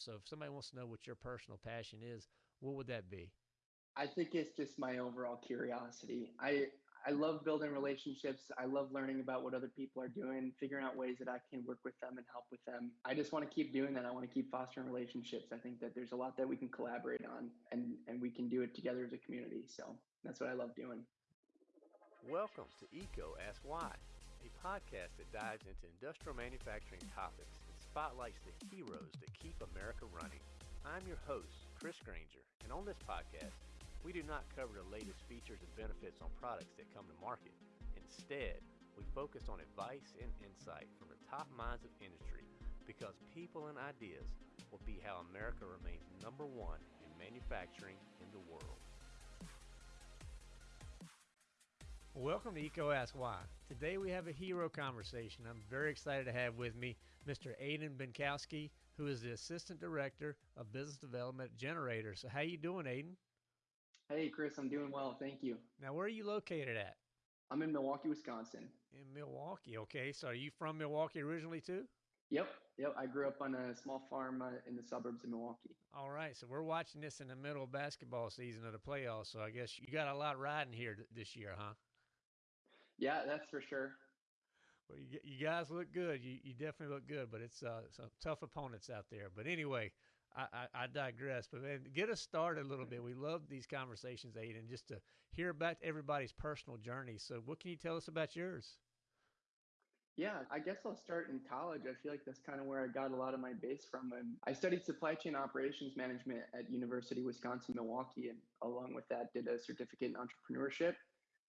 So if somebody wants to know what your personal passion is, what would that be? I think it's just my overall curiosity. I I love building relationships. I love learning about what other people are doing, figuring out ways that I can work with them and help with them. I just want to keep doing that. I want to keep fostering relationships. I think that there's a lot that we can collaborate on and and we can do it together as a community. So that's what I love doing. Welcome to EECO Ask Why, a podcast that dives into industrial manufacturing topics and spotlights the heroes that keep America running. I'm your host, Chris Grainger, and on this podcast, we do not cover the latest features and benefits on products that come to market. Instead, we focus on advice and insight from the top minds of industry because people and ideas will be how America remains number one in manufacturing in the world. Welcome to EECO Ask Why. Today we have a hero conversation. I'm very excited to have with me Mr. Aiden Benkowski, who is the Assistant Director of Business Development at gener8tor. So how you doing, Aiden? Hey, Chris, I'm doing well. Thank you. Now, where are you located at? I'm in Milwaukee, Wisconsin. In Milwaukee. Okay. So are you from Milwaukee originally too? Yep. Yep. I grew up on a small farm uh, in the suburbs of Milwaukee. All right. So we're watching this in the middle of basketball season of the playoffs. So I guess you got a lot riding here th- this year, huh? Yeah, that's for sure. Well, you, you guys look good. You, you definitely look good, but it's uh, some tough opponents out there. But anyway, I, I, I digress. But man, get us started a little bit. We love these conversations, Aiden, just to hear about everybody's personal journey. So, what can you tell us about yours? Yeah, I guess I'll start in college. I feel like that's kind of where I got a lot of my base from. And I studied supply chain operations management at University of Wisconsin Milwaukee, and along with that, did a certificate in entrepreneurship.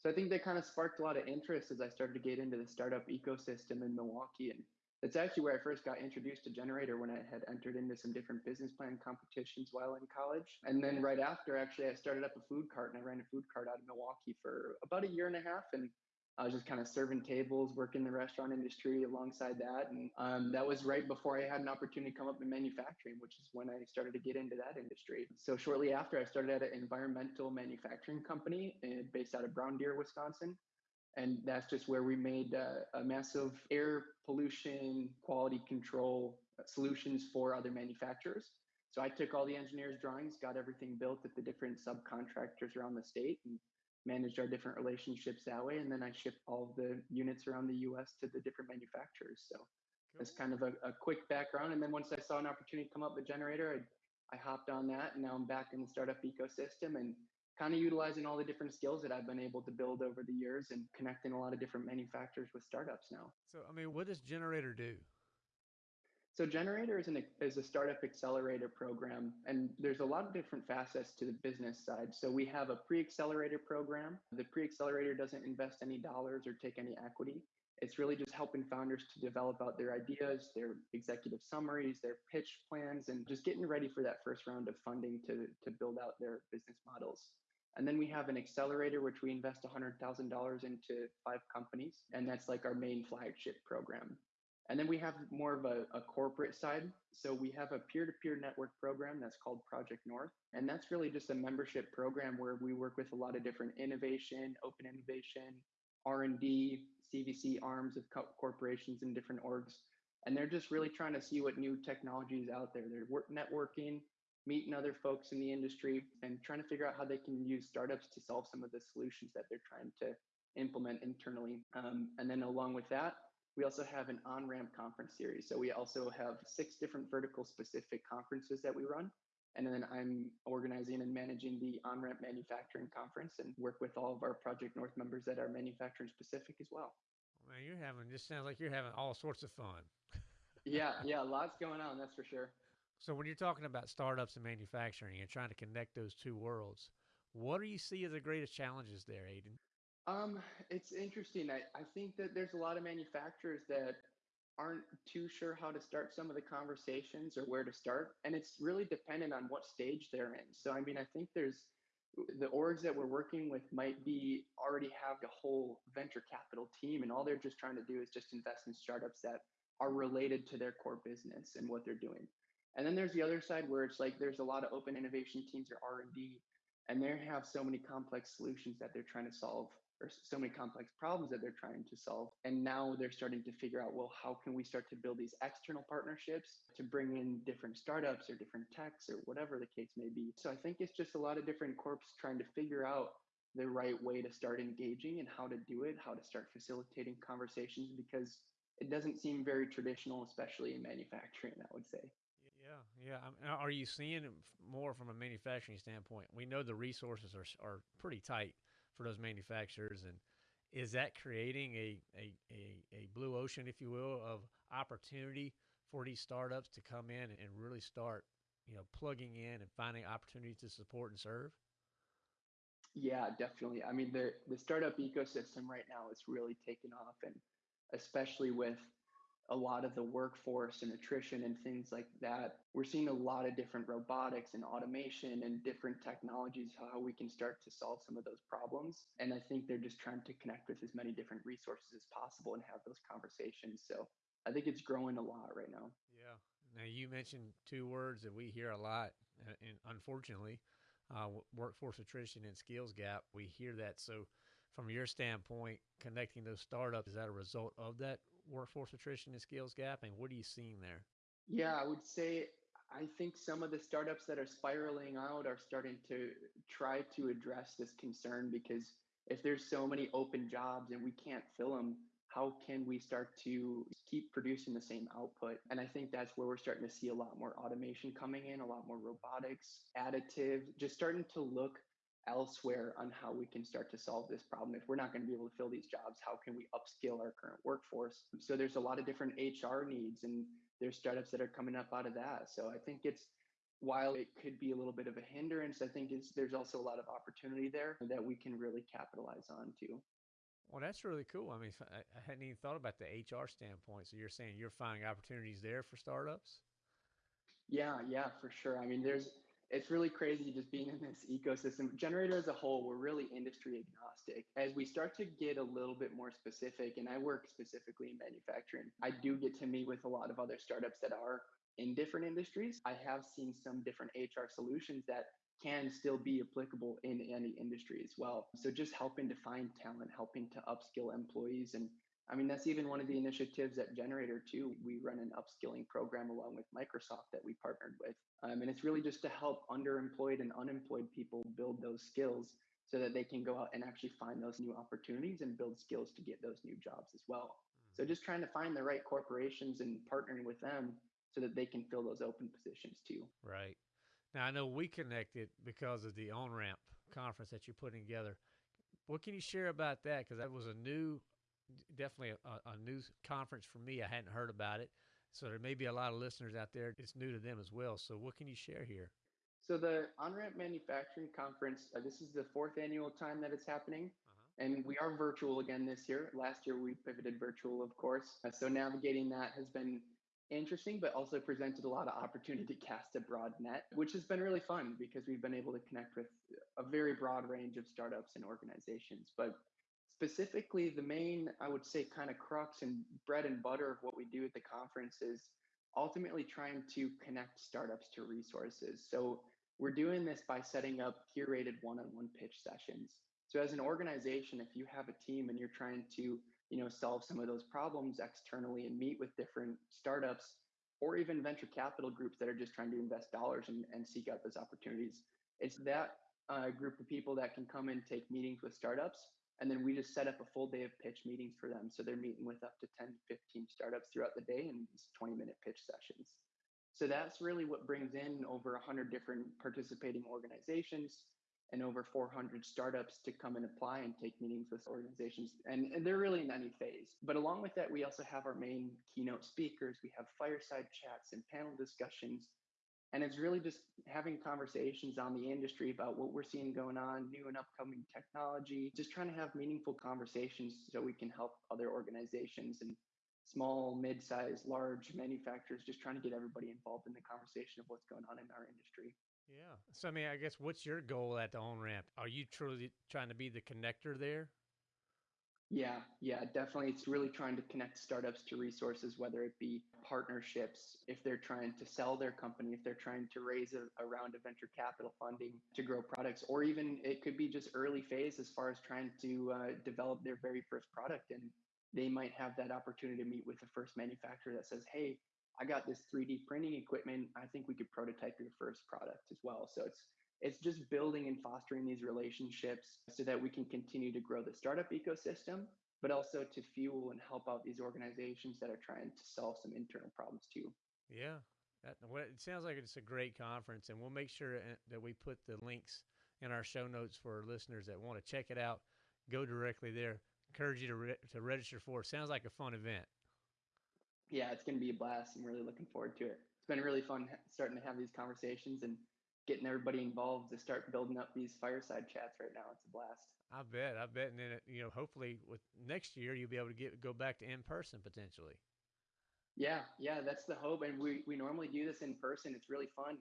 So I think that kind of sparked a lot of interest as I started to get into the startup ecosystem in Milwaukee. And that's actually where I first got introduced to gener8tor when I had entered into some different business plan competitions while in college. And then right after, actually, I started up a food cart and I ran a food cart out of Milwaukee for about a year and a half. And I was just kind of serving tables, working in the restaurant industry alongside that. And um, that was right before I had an opportunity to come up in manufacturing, which is when I started to get into that industry. So shortly after, I started at an environmental manufacturing company uh, based out of Brown Deer, Wisconsin. And that's just where we made uh, a massive air pollution quality control solutions for other manufacturers. So I took all the engineers' drawings, got everything built at the different subcontractors around the state, and managed our different relationships that way. And then I shipped all the units around the US to the different manufacturers. So cool. that's kind of a, a, quick background. And then once I saw an opportunity come up with gener8tor, I, I hopped on that. And now I'm back in the startup ecosystem and kind of utilizing all the different skills that I've been able to build over the years and connecting a lot of different manufacturers with startups now. So, I mean, what does gener8tor do? So gener8tor is, an, is a startup accelerator program, and there's a lot of different facets to the business side. So we have a pre-accelerator program. The pre-accelerator doesn't invest any dollars or take any equity. It's really just helping founders to develop out their ideas, their executive summaries, their pitch plans, and just getting ready for that first round of funding to, to build out their business models. And then we have an accelerator, which we invest $100,000 into five companies. And that's like our main flagship program. And then we have more of a, a corporate side. So we have a peer-to-peer network program that's called Project North. And that's really just a membership program where we work with a lot of different innovation, open innovation, R&D, CVC arms of co- corporations and different orgs. And they're just really trying to see what new technology is out there. They're work- networking, meeting other folks in the industry, and trying to figure out how they can use startups to solve some of the solutions that they're trying to implement internally. Um, and then along with that, we also have an on ramp conference series. So we also have six different vertical specific conferences that we run. And then I'm organizing and managing the on ramp manufacturing conference and work with all of our Project North members that are manufacturing specific as well. Man, you're having this sounds like you're having all sorts of fun. yeah, yeah, lots going on, that's for sure. So when you're talking about startups and manufacturing and trying to connect those two worlds, what do you see as the greatest challenges there, Aiden? Um, it's interesting. I, I think that there's a lot of manufacturers that aren't too sure how to start some of the conversations or where to start. And it's really dependent on what stage they're in. So, I mean, I think there's the orgs that we're working with might be already have a whole venture capital team, and all they're just trying to do is just invest in startups that are related to their core business and what they're doing. And then there's the other side where it's like there's a lot of open innovation teams or R&D, and they have so many complex solutions that they're trying to solve or so many complex problems that they're trying to solve. And now they're starting to figure out, well, how can we start to build these external partnerships to bring in different startups or different techs or whatever the case may be. So I think it's just a lot of different corps trying to figure out the right way to start engaging and how to do it, how to start facilitating conversations because it doesn't seem very traditional, especially in manufacturing, I would say. Yeah, yeah. Are you seeing more from a manufacturing standpoint? We know the resources are are pretty tight for those manufacturers, and is that creating a a, a, a blue ocean, if you will, of opportunity for these startups to come in and really start, you know, plugging in and finding opportunities to support and serve? Yeah, definitely. I mean, the the startup ecosystem right now is really taking off, and especially with a lot of the workforce and attrition and things like that. We're seeing a lot of different robotics and automation and different technologies, how we can start to solve some of those problems. And I think they're just trying to connect with as many different resources as possible and have those conversations. So I think it's growing a lot right now. Yeah. Now, you mentioned two words that we hear a lot, and unfortunately, uh, workforce attrition and skills gap. We hear that. So, from your standpoint, connecting those startups, is that a result of that workforce attrition and skills gap? And what are you seeing there? Yeah, I would say I think some of the startups that are spiraling out are starting to try to address this concern because if there's so many open jobs and we can't fill them, how can we start to keep producing the same output? And I think that's where we're starting to see a lot more automation coming in, a lot more robotics, additive, just starting to look elsewhere on how we can start to solve this problem. If we're not going to be able to fill these jobs, how can we upskill our current workforce? So there's a lot of different HR needs and there's startups that are coming up out of that. So I think it's while it could be a little bit of a hindrance, I think it's, there's also a lot of opportunity there that we can really capitalize on too. Well, that's really cool. I mean, I, I hadn't even thought about the HR standpoint. So you're saying you're finding opportunities there for startups? Yeah, yeah, for sure. I mean, there's it's really crazy just being in this ecosystem. gener8tor as a whole, we're really industry agnostic. As we start to get a little bit more specific, and I work specifically in manufacturing, I do get to meet with a lot of other startups that are in different industries. I have seen some different HR solutions that can still be applicable in any industry as well. So just helping to find talent, helping to upskill employees and I mean, that's even one of the initiatives at gener8tor too. We run an upskilling program along with Microsoft that we partnered with. Um, and it's really just to help underemployed and unemployed people build those skills so that they can go out and actually find those new opportunities and build skills to get those new jobs as well. So just trying to find the right corporations and partnering with them so that they can fill those open positions too. Right. Now I know we connected because of the OnRamp conference that you're putting together. What can you share about that? Because that was a new definitely a, a new conference for me. I hadn't heard about it. So there may be a lot of listeners out there. It's new to them as well. So what can you share here? So the OnRamp Manufacturing Conference, uh, this is the fourth annual time that it's happening. Uh-huh. And we are virtual again this year. Last year we pivoted virtual, of course. Uh, so navigating that has been interesting, but also presented a lot of opportunity to cast a broad net, which has been really fun because we've been able to connect with a very broad range of startups and organizations. But specifically the main i would say kind of crux and bread and butter of what we do at the conference is ultimately trying to connect startups to resources. So we're doing this by setting up curated one-on-one pitch sessions. So as an organization if you have a team and you're trying to you know solve some of those problems externally and meet with different startups or even venture capital groups that are just trying to invest dollars and, and seek out those opportunities it's that uh, group of people that can come and take meetings with startups and then we just set up a full day of pitch meetings for them. So they're meeting with up to 10, 15 startups throughout the day in these 20 minute pitch sessions. So that's really what brings in over 100 different participating organizations and over 400 startups to come and apply and take meetings with organizations. And, and, they're really in any phase. But along with that, we also have our main keynote speakers. We have fireside chats and panel discussions and it's really just having conversations on the industry about what we're seeing going on, new and upcoming technology, just trying to have meaningful conversations so we can help other organizations and small, mid-sized, large manufacturers, just trying to get everybody involved in the conversation of what's going on in our industry. Yeah. So I mean, I guess what's your goal at the on ramp? Are you truly trying to be the connector there? Yeah, yeah, definitely. It's really trying to connect startups to resources, whether it be partnerships, if they're trying to sell their company, if they're trying to raise a, a, round of venture capital funding to grow products, or even it could be just early phase as far as trying to uh, develop their very first product. And they might have that opportunity to meet with the first manufacturer that says, hey, I got this 3D printing equipment. I think we could prototype your first product as well. So it's it's just building and fostering these relationships so that we can continue to grow the startup ecosystem, but also to fuel and help out these organizations that are trying to solve some internal problems too. Yeah, that, it sounds like it's a great conference, and we'll make sure uh, that we put the links in our show notes for listeners that want to check it out. Go directly there. Encourage you to re- to register for. It sounds like a fun event. Yeah, it's going to be a blast. I'm really looking forward to it. It's been really fun starting to have these conversations and getting everybody involved to start building up these fireside chats right now. It's a blast. I bet. I bet. And then, you know, hopefully with next year, you'll be able to get go back to in person potentially. Yeah, yeah, that's the hope. And we, we normally do this in person. It's really fun.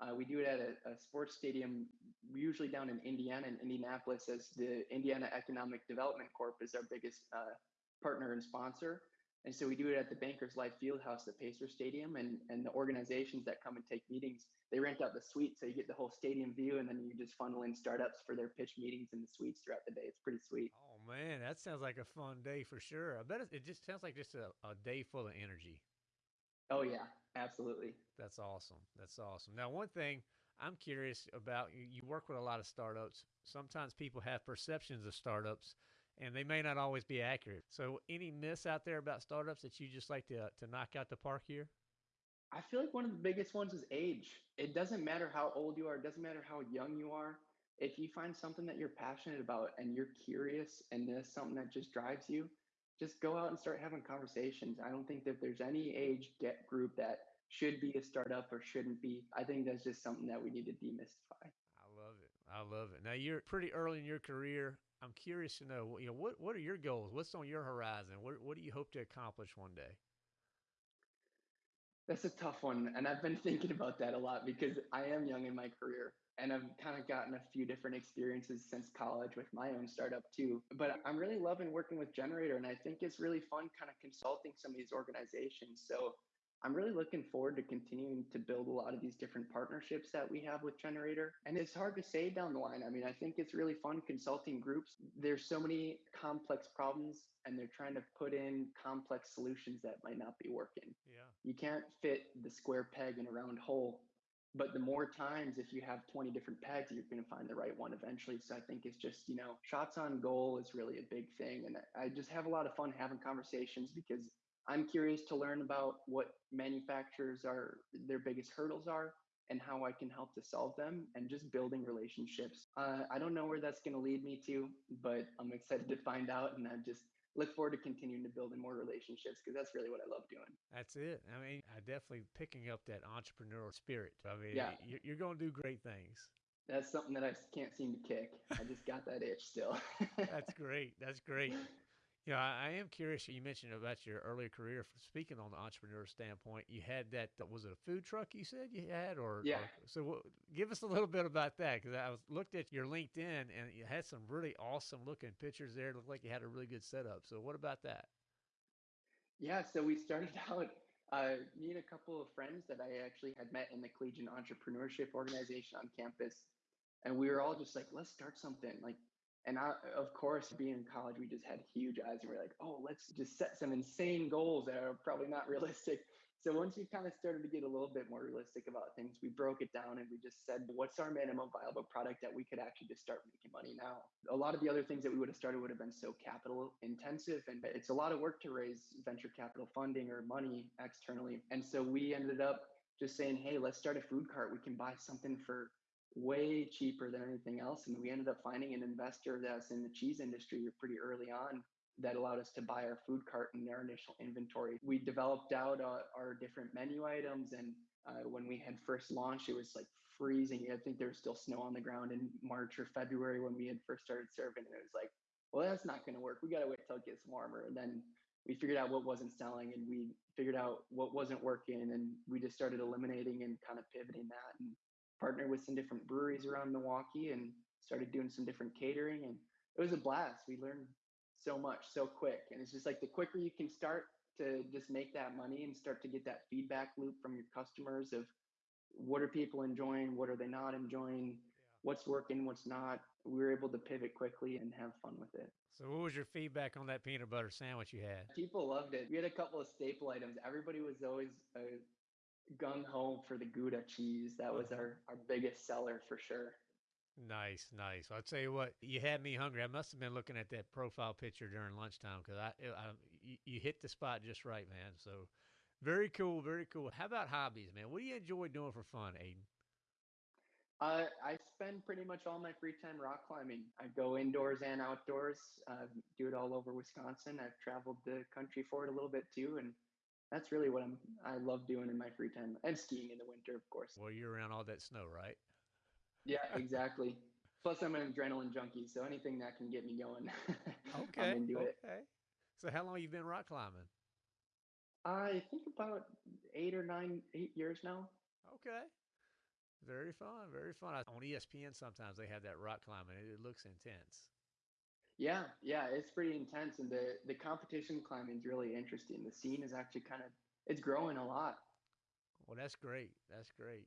Uh, we do it at a, a, sports stadium, usually down in Indiana and Indianapolis, as the Indiana Economic Development Corp is our biggest uh, partner and sponsor. And so we do it at the Bankers Life Fieldhouse, the Pacer Stadium, and and the organizations that come and take meetings, they rent out the suite, so you get the whole stadium view, and then you just funnel in startups for their pitch meetings in the suites throughout the day. It's pretty sweet. Oh man, that sounds like a fun day for sure. I bet it, just sounds like just a, a day full of energy. Oh yeah, absolutely. That's awesome. That's awesome. Now, one thing I'm curious about, you, you work with a lot of startups. Sometimes people have perceptions of startups and they may not always be accurate. So, any myths out there about startups that you just like to to knock out the park here? I feel like one of the biggest ones is age. It doesn't matter how old you are, it doesn't matter how young you are. If you find something that you're passionate about and you're curious and there's something that just drives you, just go out and start having conversations. I don't think that there's any age get group that should be a startup or shouldn't be. I think that's just something that we need to demystify. I love it. I love it. Now you're pretty early in your career. I'm curious to know, you know, what what are your goals? What's on your horizon? What what do you hope to accomplish one day? That's a tough one, and I've been thinking about that a lot because I am young in my career, and I've kind of gotten a few different experiences since college with my own startup too. But I'm really loving working with gener8tor, and I think it's really fun, kind of consulting some of these organizations. So I'm really looking forward to continuing to build a lot of these different partnerships that we have with gener8tor. And it's hard to say down the line. I mean, I think it's really fun consulting groups. There's so many complex problems and they're trying to put in complex solutions that might not be working. Yeah. You can't fit the square peg in a round hole. But the more times, if you have 20 different pegs, you're going to find the right one eventually. So I think it's just, you know, shots on goal is really a big thing. And I just have a lot of fun having conversations because I'm curious to learn about what manufacturers are their biggest hurdles are and how I can help to solve them and just building relationships. Uh, I don't know where that's going to lead me to, but I'm excited to find out and I just look forward to continuing to build in more relationships because that's really what I love doing. That's it. I mean, I definitely picking up that entrepreneurial spirit. I mean, yeah. you're going to do great things. That's something that I can't seem to kick. I just got that itch still. that's great. That's great. Yeah, I, I am curious. You mentioned about your earlier career. Speaking on the entrepreneur standpoint, you had that. Was it a food truck you said you had, or yeah? Or, so w- give us a little bit about that because I was looked at your LinkedIn and you had some really awesome looking pictures there. It looked like you had a really good setup. So what about that? Yeah, so we started out. Uh, me and a couple of friends that I actually had met in the Collegiate Entrepreneurship Organization on campus, and we were all just like, let's start something. Like and I, of course, being in college, we just had huge eyes and we are like, oh, let's just set some insane goals that are probably not realistic. So once we kind of started to get a little bit more realistic about things, we broke it down and we just said, what's our minimum viable product that we could actually just start making money now? A lot of the other things that we would have started would have been so capital intensive and it's a lot of work to raise venture capital funding or money externally. And so we ended up just saying, hey, let's start a food cart. We can buy something for way cheaper than anything else. And we ended up finding an investor that's in the cheese industry pretty early on that allowed us to buy our food cart in our initial inventory. We developed out uh, our different menu items. And uh, when we had first launched, it was like freezing. I think there was still snow on the ground in March or February when we had first started serving. And it was like, well, that's not going to work. We got to wait till it gets warmer. And then we figured out what wasn't selling and we figured out what wasn't working. And we just started eliminating and kind of pivoting that. And partnered with some different breweries around Milwaukee and started doing some different catering and it was a blast. We learned so much so quick. And it's just like the quicker you can start to just make that money and start to get that feedback loop from your customers of what are people enjoying, what are they not enjoying, what's working, what's not. We were able to pivot quickly and have fun with it. So, what was your feedback on that peanut butter sandwich you had? People loved it. We had a couple of staple items. Everybody was always uh, gung ho for the Gouda cheese. That was our, our biggest seller for sure. Nice, nice. I'll tell you what, you had me hungry. I must have been looking at that profile picture during lunchtime because I, I, you, you hit the spot just right, man. So, very cool, very cool. How about hobbies, man? What do you enjoy doing for fun, Aiden? Uh, I spend pretty much all my free time rock climbing. I go indoors and outdoors. Uh, do it all over Wisconsin. I've traveled the country for it a little bit too, and that's really what I'm. I love doing in my free time, and skiing in the winter, of course. Well, you're around all that snow, right? Yeah, exactly. Plus, I'm an adrenaline junkie, so anything that can get me going, okay, I'm into okay. it. So, how long you been rock climbing? I think about eight or nine, eight years now. Okay. Very fun, very fun. On ESPN, sometimes they have that rock climbing. It, it looks intense. Yeah, yeah, it's pretty intense, and the the competition climbing is really interesting. The scene is actually kind of it's growing a lot. Well, that's great. That's great.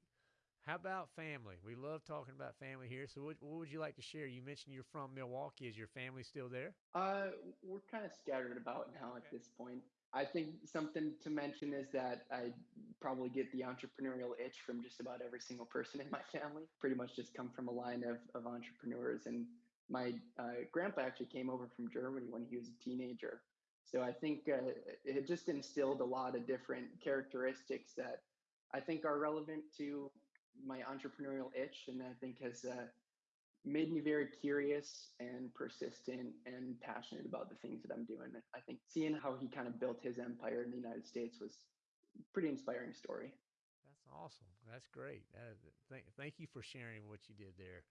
How about family? We love talking about family here. So, what, what would you like to share? You mentioned you're from Milwaukee. Is your family still there? Uh, we're kind of scattered about now at this point. I think something to mention is that I probably get the entrepreneurial itch from just about every single person in my family. Pretty much just come from a line of, of entrepreneurs. And my uh, grandpa actually came over from Germany when he was a teenager. So I think uh, it just instilled a lot of different characteristics that I think are relevant to my entrepreneurial itch, and I think has uh, made me very curious and persistent and passionate about the things that I'm doing. I think seeing how he kind of built his empire in the United States was a pretty inspiring story. That's awesome. That's great. Thank, thank you for sharing what you did there.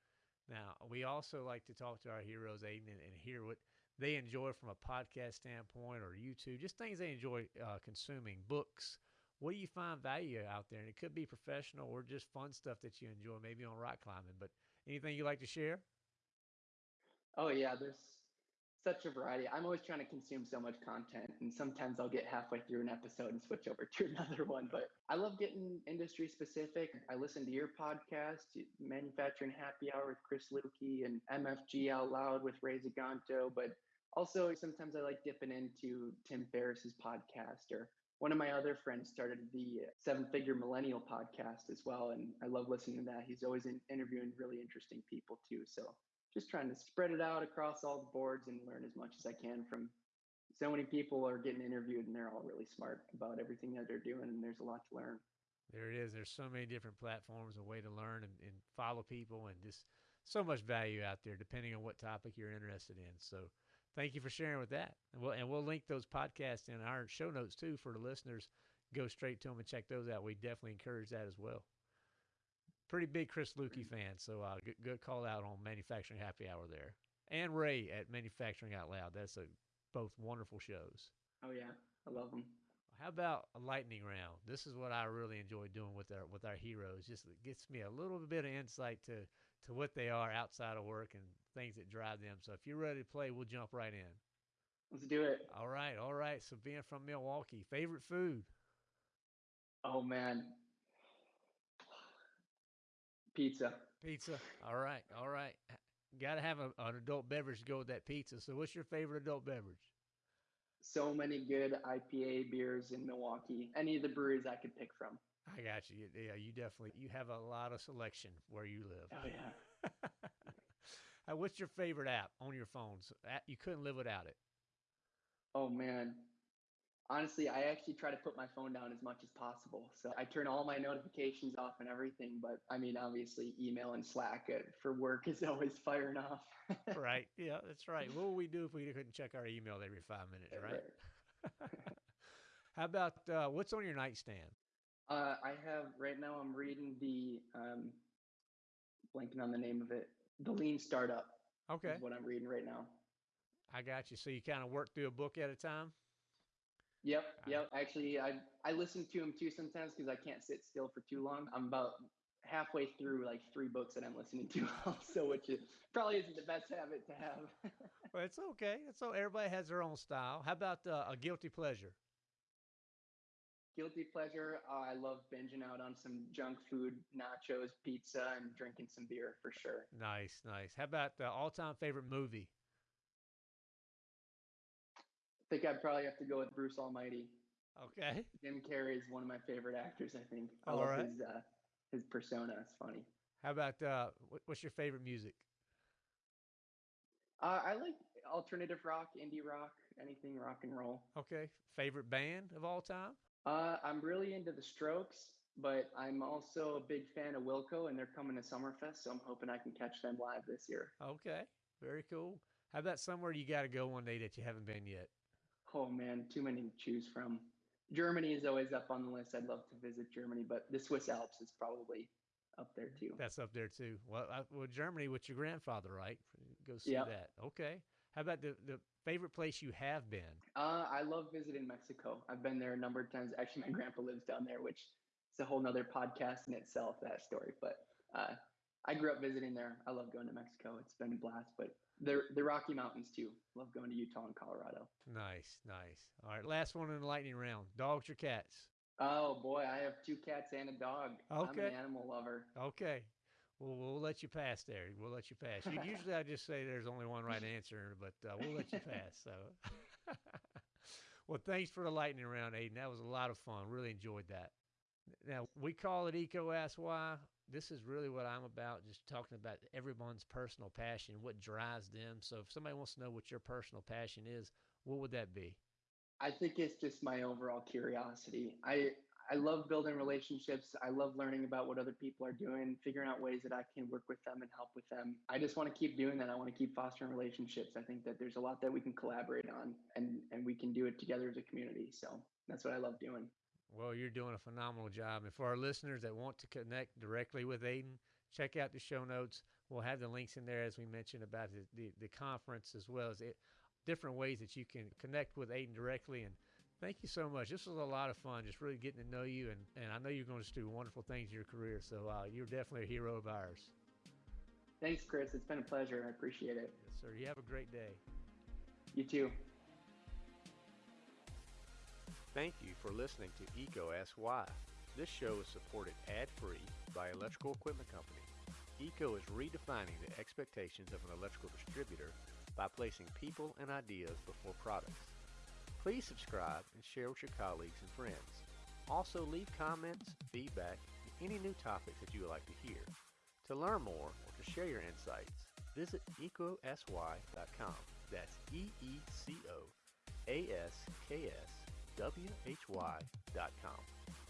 Now, we also like to talk to our heroes, Aiden, and, and hear what they enjoy from a podcast standpoint or YouTube, just things they enjoy uh, consuming, books. What do you find value out there? And it could be professional or just fun stuff that you enjoy, maybe on rock climbing. But anything you like to share? Oh yeah, there's such a variety. I'm always trying to consume so much content, and sometimes I'll get halfway through an episode and switch over to another one. But I love getting industry specific. I listen to your podcast, Manufacturing Happy Hour with Chris Luecke, and MFG Out Loud with Ray Zaganto. But also sometimes I like dipping into Tim Ferriss's podcast or one of my other friends started the Seven Figure Millennial podcast as well, and I love listening to that. He's always in, interviewing really interesting people too. So just trying to spread it out across all the boards and learn as much as I can from so many people are getting interviewed and they're all really smart about everything that they're doing and there's a lot to learn. There it is. There's so many different platforms, a way to learn and, and follow people and just so much value out there depending on what topic you're interested in. So thank you for sharing with that. And we'll, and we'll link those podcasts in our show notes too for the listeners. Go straight to them and check those out. We definitely encourage that as well. Pretty big Chris Luecke fan, so uh, good, good call out on Manufacturing Happy Hour there, and Ray at Manufacturing Out Loud. That's a both wonderful shows. Oh yeah, I love them. How about a lightning round? This is what I really enjoy doing with our with our heroes. Just it gets me a little bit of insight to to what they are outside of work and things that drive them. So if you're ready to play, we'll jump right in. Let's do it. All right, all right. So being from Milwaukee, favorite food? Oh man, pizza. Pizza. All right, all right. Got to have a, an adult beverage to go with that pizza. So what's your favorite adult beverage? So many good IPA beers in Milwaukee. Any of the breweries I could pick from. I got you. Yeah, you definitely you have a lot of selection where you live. Oh yeah. uh, what's your favorite app on your phones? You couldn't live without it. Oh man. Honestly, I actually try to put my phone down as much as possible. So I turn all my notifications off and everything. But I mean, obviously, email and Slack for work is always firing off. right. Yeah, that's right. What would we do if we couldn't check our email every five minutes, right? right. How about uh, what's on your nightstand? Uh, I have right now. I'm reading the um, blanking on the name of it. The Lean Startup. Okay. what I'm reading right now. I got you. So you kind of work through a book at a time. Yep, yep. Actually, I I listen to them too sometimes because I can't sit still for too long. I'm about halfway through like three books that I'm listening to also, which is probably isn't the best habit to have. well, it's okay. It's so everybody has their own style. How about uh, a guilty pleasure? Guilty pleasure. Uh, I love binging out on some junk food, nachos, pizza, and drinking some beer for sure. Nice, nice. How about the all-time favorite movie? I think I'd probably have to go with Bruce Almighty. Okay. Jim Carrey is one of my favorite actors. I think. I All love right. his uh, his persona. It's funny. How about uh, what's your favorite music? Uh, I like alternative rock, indie rock, anything rock and roll. Okay. Favorite band of all time? Uh, I'm really into the Strokes, but I'm also a big fan of Wilco, and they're coming to Summerfest, so I'm hoping I can catch them live this year. Okay. Very cool. How about somewhere you got to go one day that you haven't been yet? Oh man, too many to choose from. Germany is always up on the list. I'd love to visit Germany, but the Swiss Alps is probably up there too. That's up there too. Well, I, well, Germany with your grandfather, right? Go see Yep. that. Okay. How about the the favorite place you have been? Uh, I love visiting Mexico. I've been there a number of times. Actually, my grandpa lives down there, which is a whole nother podcast in itself, that story. But uh, I grew up visiting there. I love going to Mexico. It's been a blast. But the, the Rocky Mountains, too. Love going to Utah and Colorado. Nice, nice. All right, last one in the lightning round. Dogs or cats? Oh, boy. I have two cats and a dog. I'm Okay. an animal lover. Okay. Well, we'll let you pass there. We'll let you pass. Usually, I just say there's only one right answer, but uh, we'll let you pass. So, well, thanks for the lightning round, Aiden. That was a lot of fun. Really enjoyed that. Now we call it EECO Ask Why. This is really what I'm about. Just talking about everyone's personal passion, what drives them. So, if somebody wants to know what your personal passion is, what would that be? I think it's just my overall curiosity. I I love building relationships. I love learning about what other people are doing, figuring out ways that I can work with them and help with them. I just want to keep doing that. I want to keep fostering relationships. I think that there's a lot that we can collaborate on and and we can do it together as a community. So that's what I love doing. Well, you're doing a phenomenal job. And for our listeners that want to connect directly with Aiden, check out the show notes. We'll have the links in there, as we mentioned, about the, the, the conference as well as it, different ways that you can connect with Aiden directly. And thank you so much. This was a lot of fun, just really getting to know you. And, and I know you're going to do wonderful things in your career. So uh, you're definitely a hero of ours. Thanks, Chris. It's been a pleasure. I appreciate it. Yes, sir. You have a great day. You too. Thank you for listening to EECO Ask Why. This show is supported ad-free by Electrical Equipment Company. EECO is redefining the expectations of an electrical distributor by placing people and ideas before products. Please subscribe and share with your colleagues and friends. Also leave comments, feedback, and any new topics that you would like to hear. To learn more or to share your insights, visit ecosy.com. That's E-E-C-O A-S-K-S W-H-Y dot com.